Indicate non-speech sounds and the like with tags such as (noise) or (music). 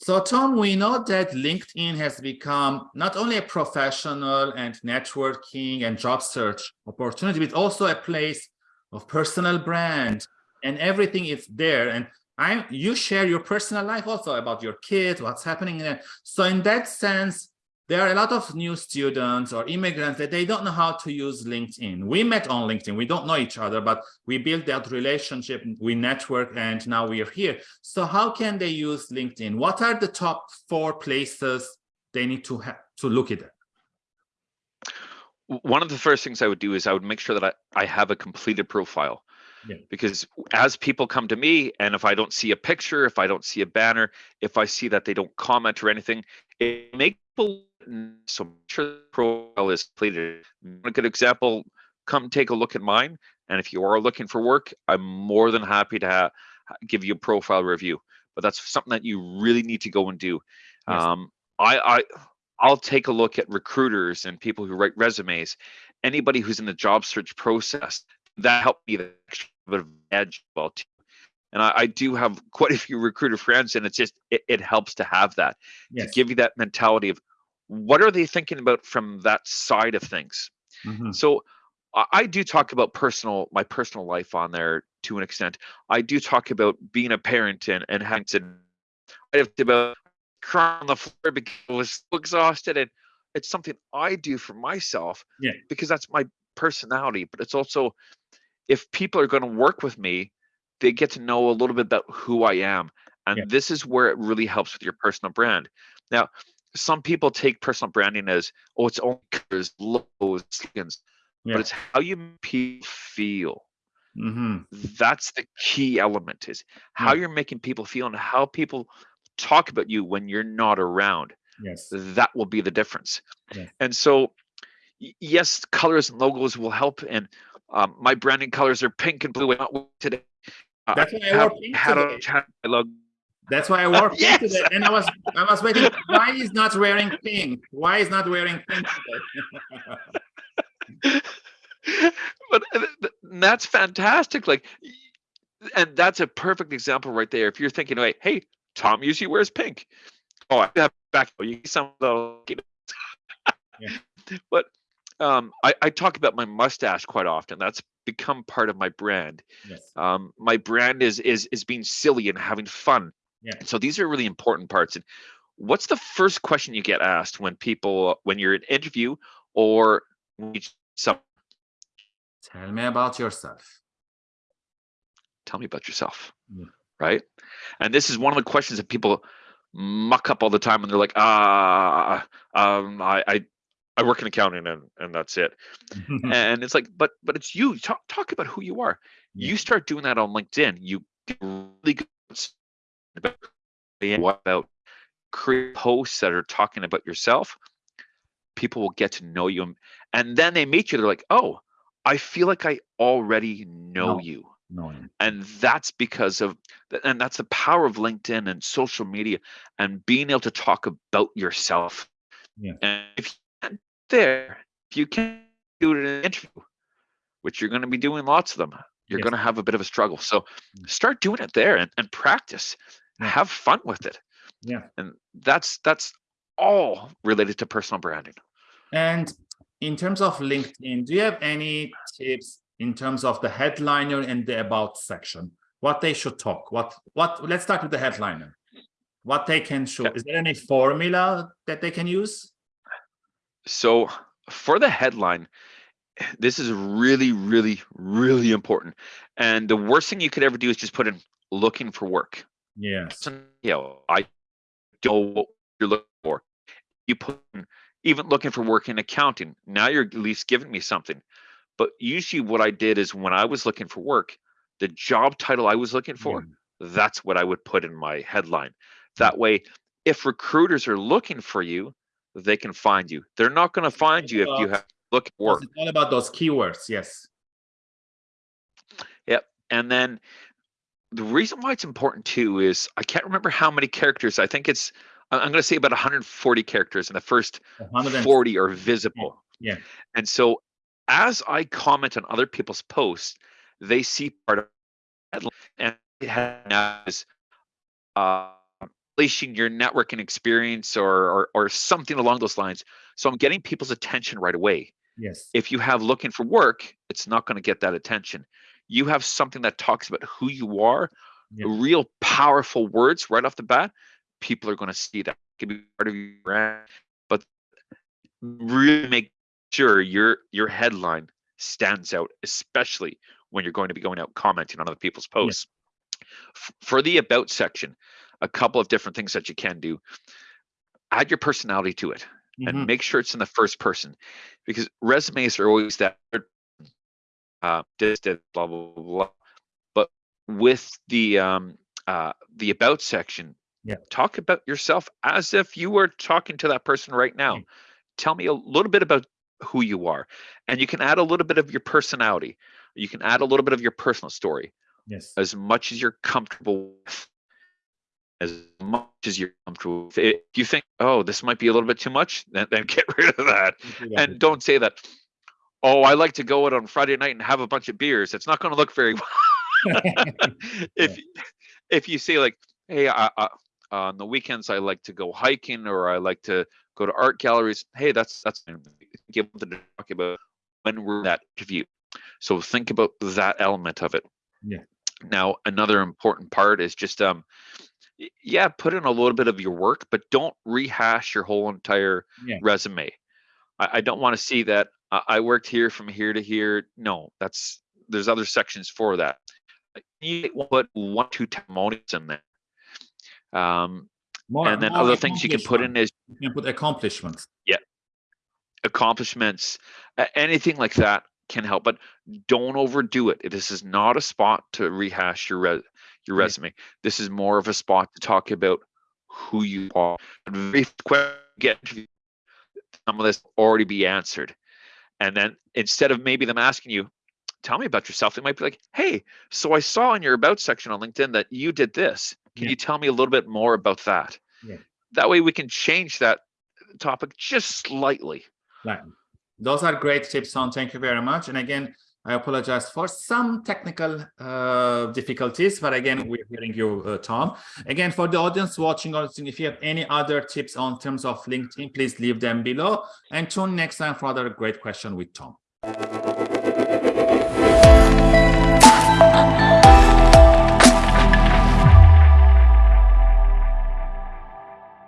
So Tom, we know that LinkedIn has become not only a professional and networking and job search opportunity, but also a place of personal brand and everything is there. And I, you share your personal life also about your kids, what's happening there. So in that sense, there are a lot of new students or immigrants that they don't know how to use LinkedIn. We met on LinkedIn. We don't know each other, but we built that relationship. We network, and now we are here. So how can they use LinkedIn? What are the top four places they need to have to look at? One of the first things I would do is I would make sure that I, I have a completed profile. Yeah. Because as people come to me, and if I don't see a picture, if I don't see a banner, if I see that they don't comment or anything, it makes people so make sure the profile is completed. A good example, come take a look at mine. And if you are looking for work, I'm more than happy to give you a profile review. But that's something that you really need to go and do. Yes. Um, I, I, I'll take a look at recruiters and people who write resumes. Anybody who's in the job search process that helped me the extra bit of edge well too. And I, I, do have quite a few recruiter friends, and it's just it, it helps to have that yes. to give you that mentality of what are they thinking about from that side of things mm-hmm. so I, do talk about personal my personal life on there to an extent i do talk about being a parent and and having to i have to about crying on the floor because i was so exhausted and it's something i do for myself yeah. because that's my personality but it's also if people are going to work with me they get to know a little bit about who i am and yeah. this is where it really helps with your personal brand now some people take personal branding as oh it's only colors logos slogans yeah. but it's how you people feel mm-hmm. that's the key element is how yeah. you're making people feel and how people talk about you when you're not around yes that will be the difference yeah. and so yes colors and logos will help and um, my branding colors are pink and blue today uh, that's why I, I wore pink today. A, a logo that's why I wore pink (laughs) yes. today. And I was I was waiting. Why is not wearing pink? Why is not wearing pink today? (laughs) but that's fantastic. Like, and that's a perfect example right there. If you're thinking, hey, hey, Tom usually wears pink. Oh, I have back. You some of (laughs) yeah. But um, I, I talk about my mustache quite often. That's become part of my brand. Yes. Um, my brand is is is being silly and having fun. Yeah. So these are really important parts. And what's the first question you get asked when people when you're in an interview or some tell me about yourself tell me about yourself yeah. right and this is one of the questions that people muck up all the time and they're like ah um i i, I work in accounting and and that's it (laughs) and it's like but but it's you talk talk about who you are you start doing that on linkedin you get really good about what about create posts that are talking about yourself people will get to know you and then they meet you they're like oh i feel like i already know no, you no. and that's because of and that's the power of linkedin and social media and being able to talk about yourself yeah. and if you there if you can do it in an interview which you're going to be doing lots of them you're yes. going to have a bit of a struggle so mm. start doing it there and, and practice yeah. have fun with it. Yeah. And that's that's all related to personal branding. And in terms of linkedin do you have any tips in terms of the headliner and the about section? What they should talk what what let's start with the headliner. What they can show is there any formula that they can use? So for the headline this is really really really important. And the worst thing you could ever do is just put in looking for work Yes. You know, I know what you're looking for. You put in, even looking for work in accounting. Now you're at least giving me something. But usually what I did is when I was looking for work, the job title I was looking for, mm. that's what I would put in my headline. That way, if recruiters are looking for you, they can find you. They're not going to find you if you have look work. It's all about those keywords, yes. Yep. And then the reason why it's important too is I can't remember how many characters. I think it's I'm going to say about 140 characters, and the first 40 are visible. Yeah. And so, as I comment on other people's posts, they see part of it, and it has uh, unleashing your networking experience or, or or something along those lines. So I'm getting people's attention right away. Yes. If you have looking for work, it's not going to get that attention. You have something that talks about who you are, yeah. real powerful words right off the bat. People are going to see that. It can be part of your brand, but really make sure your your headline stands out, especially when you're going to be going out commenting on other people's posts. Yeah. For the about section, a couple of different things that you can do. Add your personality to it and mm-hmm. make sure it's in the first person because resumes are always that uh this, this blah blah blah. But with the um uh the about section yeah. talk about yourself as if you were talking to that person right now. Mm-hmm. tell me a little bit about who you are and you can add a little bit of your personality. You can add a little bit of your personal story. Yes. As much as you're comfortable with. As much as you're comfortable with. If you think, oh, this might be a little bit too much, then, then (laughs) get rid of that. And don't say that, oh, I like to go out on Friday night and have a bunch of beers. It's not going to look very (laughs) well. (laughs) if yeah. if you say like, hey, I, I, on the weekends I like to go hiking or I like to go to art galleries. Hey, that's that's give to talk about when we're that interview. So think about that element of it. Yeah. Now another important part is just um yeah, put in a little bit of your work, but don't rehash your whole entire yeah. resume. I, I don't want to see that I worked here from here to here. No, that's there's other sections for that. You put one, two testimonials in there. Um, more, and then other things you can put in is you can put accomplishments. Yeah, accomplishments, anything like that can help, but don't overdo it. This is not a spot to rehash your res your resume. This is more of a spot to talk about who you are. Very quick get some of this already be answered. And then instead of maybe them asking you, tell me about yourself, they might be like, hey, so I saw in your about section on LinkedIn that you did this. Can yeah. you tell me a little bit more about that? Yeah. That way we can change that topic just slightly. Right. Those are great tips, Tom. Thank you very much. And again, I apologize for some technical uh, difficulties, but again, we're hearing you, uh, Tom. Again, for the audience watching, if you have any other tips on terms of LinkedIn, please leave them below and tune next time for another great question with Tom.